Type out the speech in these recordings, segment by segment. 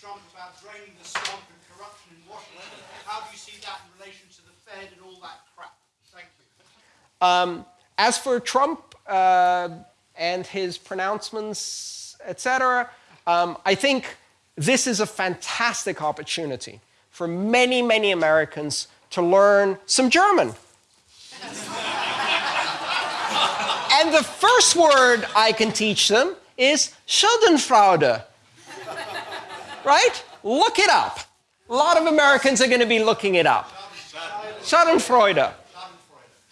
Trump about draining the swamp and corruption in Washington. How do you see that in relation to the Fed and all that crap? Thank you. Um, as for Trump uh, and his pronouncements, etc., um, I think this is a fantastic opportunity for many, many Americans to learn some German. and the first word I can teach them is Schadenfreude. Right? Look it up. A lot of Americans are going to be looking it up. Schadenfreude.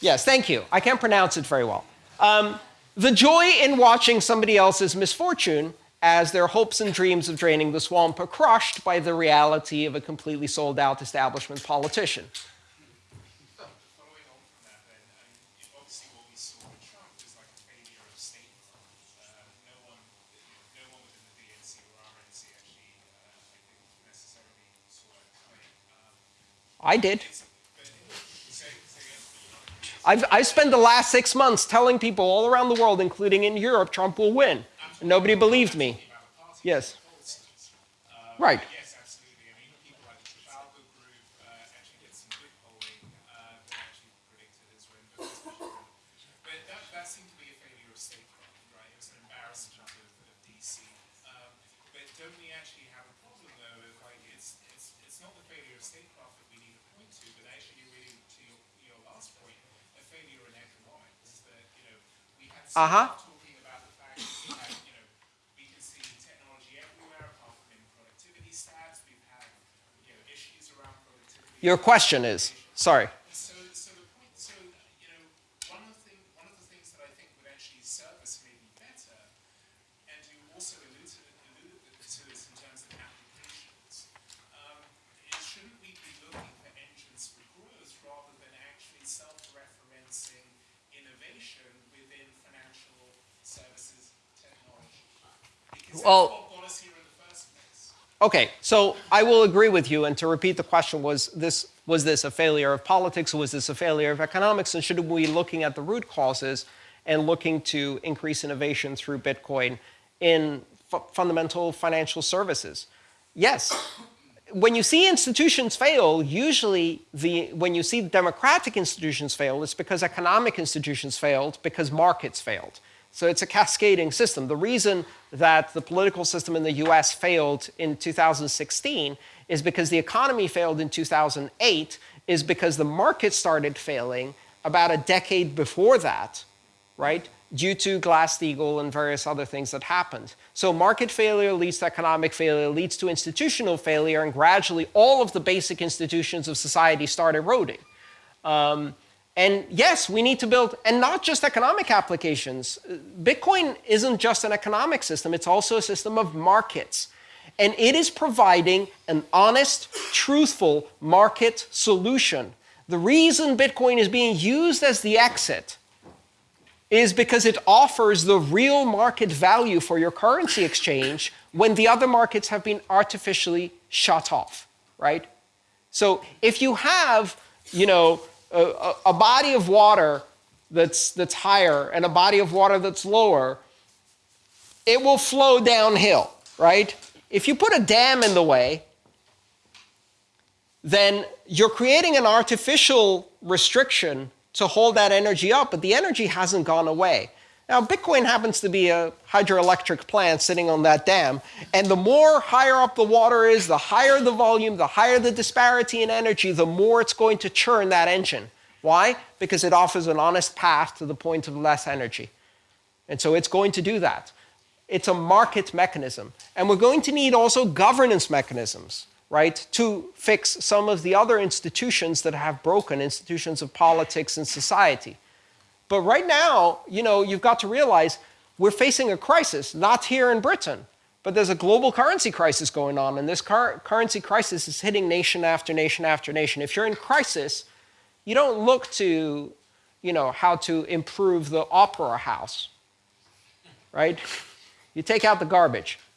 Yes, thank you. I can't pronounce it very well. Um, the joy in watching somebody else's misfortune as their hopes and dreams of draining the swamp are crushed by the reality of a completely sold out establishment politician. Following on from that, then, um, obviously what we saw with Trump was like a failure of statecraft. Uh, no one, you know, no one within the DNC or RNC actually, uh, I think, necessarily saw it coming. Um, I did. I've, I've spent the last six months telling people all around the world, including in Europe, Trump will win. And nobody believed me. Yes. Right. Yes, absolutely. I mean, people like the Trafalgar Group uh, actually did some good polling uh, that actually predicted his win. But, but that, that seemed to be a failure of statecraft, right? It was an embarrassment of, of DC. But don't we actually have a problem, though, of like it's, it's, it's not the failure of statecraft that we need to point to, but actually, really, to your, your last point, a failure in economics that, you know, we had Uh-huh. talking about the fact that we had, you know, we can see technology everywhere, apart from in productivity stats. We've had, you know, issues around productivity. Your question is, sorry. So, so the so you know, one of the thing, one of the things that I think would actually serve maybe better, and you also alluded to, alluded to this in terms of applications, um, is shouldn't we be looking for engines for growth rather than actually self-referencing innovation within financial services technology? Because Well- that's what got us here in the first place. Okay, so I will agree with you. And to repeat the question, was this was this a failure of politics or was this a failure of economics? And should we be looking at the root causes and looking to increase innovation through Bitcoin in fu- fundamental financial services? Yes. When you see institutions fail, usually the when you see democratic institutions fail, it's because economic institutions failed because markets failed. So it's a cascading system. The reason that the political system in the US failed in 2016 is because the economy failed in 2008, is because the market started failing about a decade before that, right? Due to Glass-Steagall and various other things that happened. So market failure leads to economic failure, leads to institutional failure, and gradually all of the basic institutions of society start eroding. Um, and yes, we need to build, and not just economic applications. Bitcoin isn't just an economic system, it's also a system of markets. And it is providing an honest, truthful market solution. The reason Bitcoin is being used as the exit is because it offers the real market value for your currency exchange when the other markets have been artificially shut off, right? So if you have, you know, a, a, body of water that's, that's higher and a body of water that's lower, it will flow downhill, right? If you put a dam in the way, then you're creating an artificial restriction to hold that energy up, but the energy hasn't gone away. Now, Bitcoin happens to be a hydroelectric plant sitting on that dam, and the more higher up the water is, the higher the volume, the higher the disparity in energy, the more it's going to churn that engine. Why? Because it offers an honest path to the point of less energy. And so it's going to do that. It's a market mechanism. And we're going to need also governance mechanisms, right, to fix some of the other institutions that have broken, institutions of politics and society. But right now, you know, you've got to realize we're facing a crisis, not here in Britain, but there's a global currency crisis going on, and this cur currency crisis is hitting nation after nation after nation. If you're in crisis, you don't look to, you know, how to improve the opera house, right? You take out the garbage.